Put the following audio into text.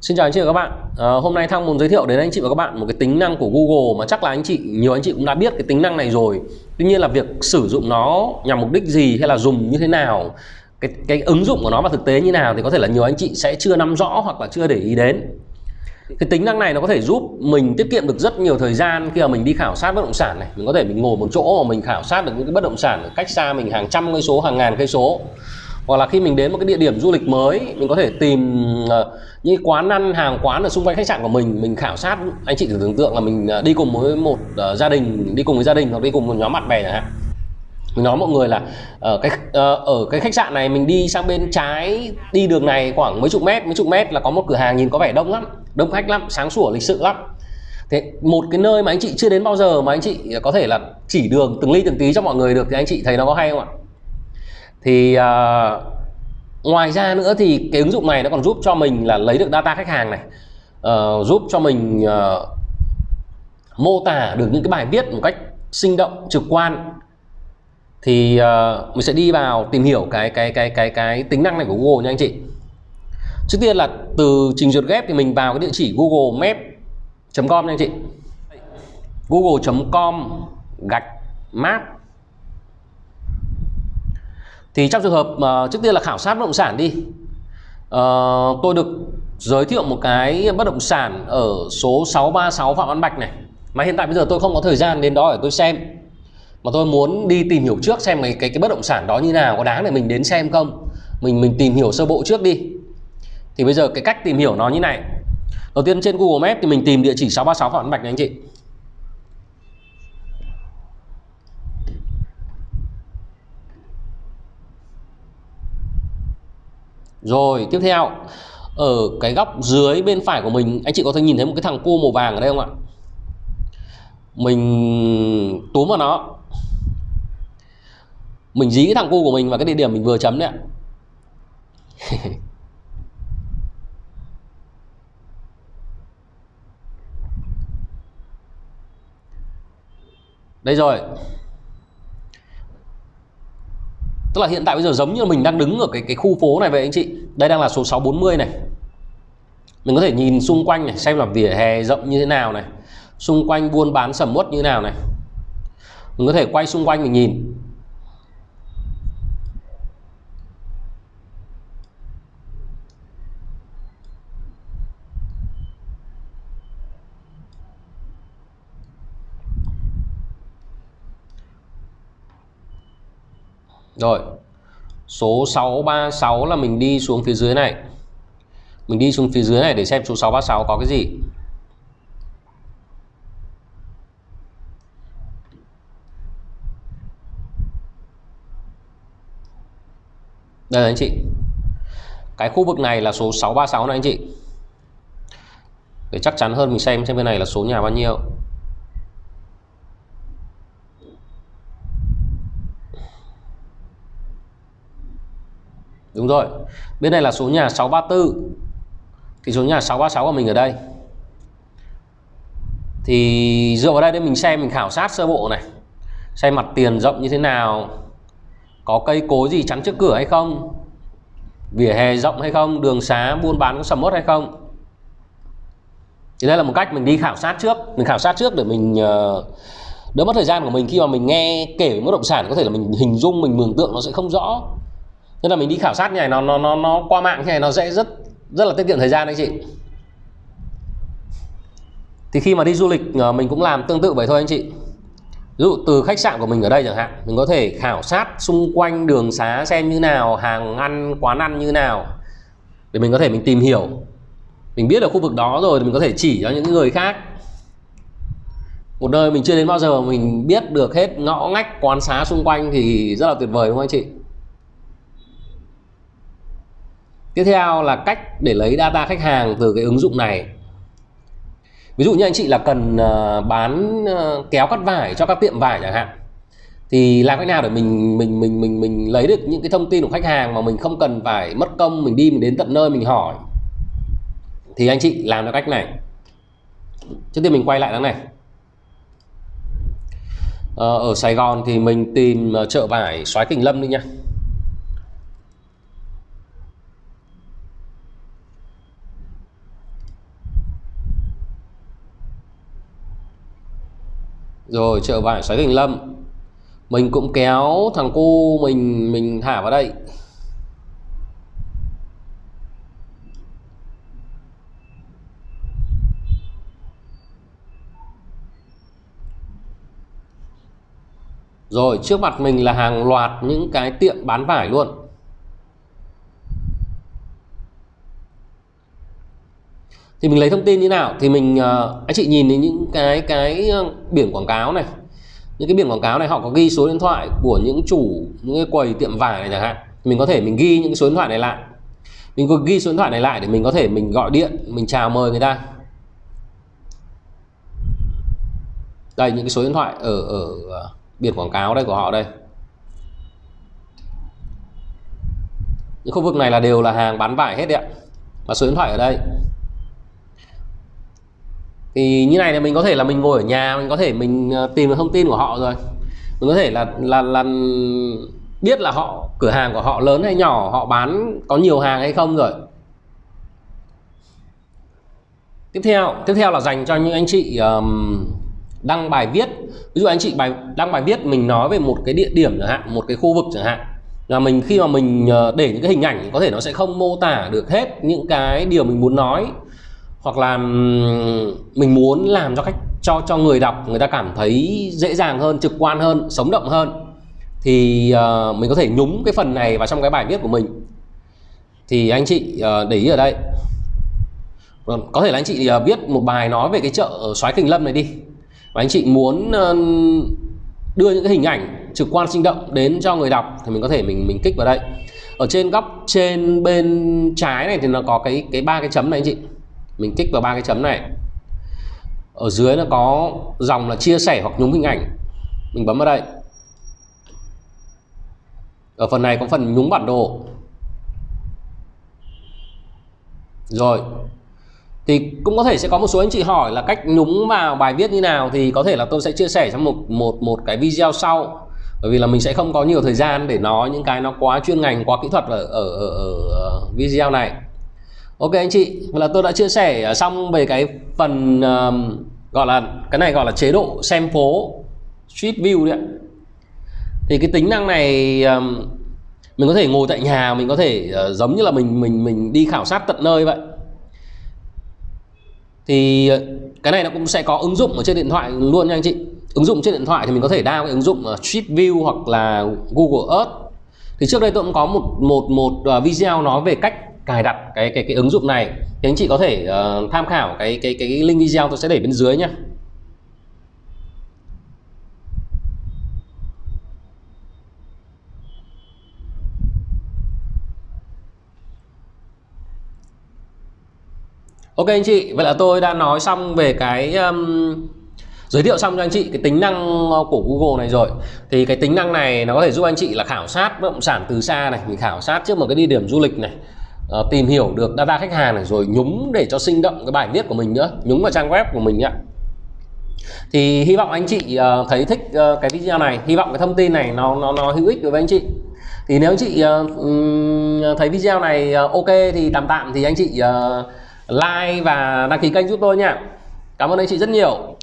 Xin chào anh chị và các bạn. À, hôm nay Thăng muốn giới thiệu đến anh chị và các bạn một cái tính năng của Google mà chắc là anh chị nhiều anh chị cũng đã biết cái tính năng này rồi. Tuy nhiên là việc sử dụng nó nhằm mục đích gì hay là dùng như thế nào, cái cái ứng dụng của nó vào thực tế như nào thì có thể là nhiều anh chị sẽ chưa nắm rõ hoặc là chưa để ý đến. Cái tính năng này nó có thể giúp mình tiết kiệm được rất nhiều thời gian khi mà mình đi khảo sát bất động sản này. Mình có thể mình ngồi một chỗ mà mình khảo sát được những cái bất động sản ở cách xa mình hàng trăm cây số, hàng ngàn cây số hoặc là khi mình đến một cái địa điểm du lịch mới, mình có thể tìm ờ, những quán ăn, hàng quán ở xung quanh khách sạn của mình mình khảo sát anh chị thử tưởng tượng là mình ờ, đi cùng với một ờ, gia đình, đi cùng với gia đình hoặc đi cùng một nhóm bạn bè chẳng hạn. Mình nói mọi người là ở cái ở cái khách sạn này mình đi sang bên trái, đi đường này khoảng mấy chục mét, mấy chục mét là có một cửa hàng nhìn có vẻ đông lắm, đông khách lắm, sáng sủa, lịch sự lắm. Thế một cái nơi mà anh chị chưa đến bao giờ mà anh chị có thể là chỉ đường từng ly từng tí cho mọi người được thì anh chị thấy nó có hay không ạ? Thì uh, ngoài ra nữa thì cái ứng dụng này nó còn giúp cho mình là lấy được data khách hàng này. Uh, giúp cho mình uh, mô tả được những cái bài viết một cách sinh động trực quan. Thì uh, mình sẽ đi vào tìm hiểu cái cái cái cái cái tính năng này của Google nha anh chị. Trước tiên là từ trình duyệt ghép thì mình vào cái địa chỉ google map.com nha anh chị. Google.com gạch map thì trong trường hợp uh, trước tiên là khảo sát bất động sản đi. Uh, tôi được giới thiệu một cái bất động sản ở số 636 Phạm Văn Bạch này. Mà hiện tại bây giờ tôi không có thời gian đến đó để tôi xem. Mà tôi muốn đi tìm hiểu trước xem cái cái, cái bất động sản đó như nào có đáng để mình đến xem không? Mình mình tìm hiểu sơ bộ trước đi. Thì bây giờ cái cách tìm hiểu nó như này. Đầu tiên trên Google Maps thì mình tìm địa chỉ 636 Phạm Văn Bạch này anh chị. Rồi, tiếp theo. Ở cái góc dưới bên phải của mình, Anh chị có thể nhìn thấy một cái thằng cua màu vàng ở đây không ạ? Mình túm vào nó. Mình dí cái thằng cua của mình vào cái địa điểm mình vừa chấm đấy ạ. Đây rồi tức là hiện tại bây giờ giống như mình đang đứng ở cái cái khu phố này vậy anh chị. Đây đang là số 640 này. Mình có thể nhìn xung quanh này, xem là vỉa hè rộng như thế nào này. Xung quanh buôn bán sầm uất như thế nào này. Mình có thể quay xung quanh mình nhìn. Rồi, Số 636 là mình đi xuống phía dưới này. Mình đi xuống phía dưới này để xem số 636 có cái gì. Đây anh chị. Cái khu vực này là số 636 này anh chị. Để chắc chắn hơn mình xem xem bên này là số nhà bao nhiêu. Đúng rồi. Bên này là số nhà 634 Thì số nhà 636 của mình ở đây. Thì dựa vào đây để mình xem Mình khảo sát sơ bộ này. Xem mặt tiền rộng như thế nào. Có cây cối gì chắn trước cửa hay không? Vỉa hè rộng hay không? Đường xá buôn bán có sầm mốt hay không? Thì đây là một cách mình đi khảo sát trước. Mình khảo sát trước để mình uh, đỡ mất thời gian của mình. Khi mà mình nghe kể về bất động sản có thể là mình hình dung mình mường tượng nó sẽ không rõ nên là mình đi khảo sát như này, nó nó nó nó qua mạng như này, nó sẽ rất rất là tiết kiệm thời gian anh chị. Thì khi mà đi du lịch ờ, mình cũng làm tương tự vậy thôi anh chị. Ví dụ từ khách sạn của mình ở đây chẳng hạn, mình có thể khảo sát xung quanh đường xá xem như nào, hàng ăn, quán ăn như nào, để mình có thể mình tìm hiểu. Mình biết ở khu vực đó rồi thì mình có thể chỉ cho những người khác. Một nơi mình chưa đến bao giờ mình biết được hết ngõ ngách quán xá xung quanh thì rất là tuyệt vời, đúng không anh chị? Tiếp theo là cách để lấy data khách hàng từ cái ứng dụng này. Ví dụ như anh chị là cần ờ, bán ờ, kéo cắt vải cho các tiệm vải chẳng hạn, thì làm cách nào để mình mình mình mình mình lấy được những cái thông tin của khách hàng mà mình không cần phải mất công, mình đi, mình đến tận nơi, mình hỏi? Thì anh chị làm theo cách này. Trước tiên mình quay lại đằng này. Ờ, ở Sài Gòn thì mình tìm chợ vải Soái Kình Lâm đi nha. Rồi, chợ vải xoáy Thành lâm. Mình cũng kéo thằng cu mình mình thả vào đây. Rồi, trước mặt mình là hàng loạt những cái tiệm bán vải luôn. Thì mình lấy thông tin như nào? Thì mình uh, anh chị nhìn đến những cái cái ờ, biển quảng cáo này. Những cái biển quảng cáo này họ có ghi số điện thoại của những chủ những cái quầy tiệm vải này chẳng hạn. Mình có thể mình ghi những cái số điện thoại này lại. Mình có ghi số điện thoại này lại để mình có thể mình gọi điện Mình chào mời người ta. Đây những cái số điện thoại ở ở ờ, biển quảng cáo đây của họ đây. Những khu vực này là đều là hàng bán vải hết đấy ạ. Và số điện thoại ở đây thì như này là mình có thể là mình ngồi ở nhà mình có thể mình ờ, tìm được thông tin của họ rồi. Mình có thể là là là biết là họ cửa hàng của họ lớn hay nhỏ họ bán có nhiều hàng hay không rồi. Tiếp theo tiếp theo là dành cho những anh chị um, đăng bài viết. Ví dụ anh chị bài đăng bài viết mình nói về một cái địa điểm chẳng hạn một cái khu vực chẳng hạn là mình khi mà mình ờ, để những cái hình ảnh có thể nó sẽ không mô tả được hết những cái điều mình muốn nói hoặc là mình muốn làm cho cách cho cho người đọc người ta cảm thấy dễ dàng hơn trực quan hơn sống động hơn thì uh, mình có thể nhúng cái phần này vào trong cái bài viết của mình. Thì anh chị uh, để ý ở đây. Vâng, có thể là anh chị uh, viết một bài nói về cái chợ xoáy kình lâm này đi. Và anh chị muốn uh, đưa những cái hình ảnh trực quan sinh động đến cho người đọc thì mình có thể mình mình kích vào đây. Ở trên góc trên bên trái này thì nó có cái cái ba cái chấm này anh chị mình kích vào ba cái chấm này. Ở dưới nó có dòng là chia sẻ hoặc nhúng hình ảnh. Mình bấm vào đây. Ở phần này có phần nhúng bản đồ. Rồi. Thì cũng có thể sẽ có một số anh chị hỏi là cách nhúng vào bài viết như nào thì có thể là tôi sẽ chia sẻ trong một một một cái video sau. Bởi vì là mình sẽ không có nhiều thời gian để nói những cái nó quá chuyên ngành quá kỹ thuật ở ở, ở, ở video này ok anh chị là tôi đã chia sẻ à, xong về cái phần um, gọi là cái này gọi là chế độ xem phố street view đấy thì cái tính năng này um, mình có thể ngồi tại nhà mình có thể uh, giống như là mình mình mình đi khảo sát tận nơi vậy. Thì cái này nó cũng sẽ có ứng dụng ở trên điện thoại luôn nha anh chị. Ứng dụng trên điện thoại thì mình có thể download cái ứng dụng Street View hoặc là Google Earth. Thì trước đây tôi cũng có một một một video nói về cách cài đặt cái cái cái ứng dụng này thì anh chị có thể uh, tham khảo cái cái cái link video tôi sẽ để bên dưới nhé Ok anh chị, vậy là tôi đã nói xong về cái um, giới thiệu xong cho anh chị cái tính năng của Google này rồi. Thì cái tính năng này nó có thể giúp anh chị là khảo sát bất động sản từ xa này mình khảo sát trước một cái địa điểm du lịch này uh, tìm hiểu được data khách hàng này rồi nhúng để cho sinh động cái bài viết của mình nữa nhúng vào trang web của mình nhá. Thì hy vọng anh chị uh, thấy thích uh, cái video này hy vọng cái thông tin này nó nó nó hữu ích đối với anh chị. Thì nếu anh chị uh, thấy video này uh, ok thì tạm tạm thì anh chị uh, like và đăng ký kênh giúp tôi nha cảm ơn anh chị rất nhiều.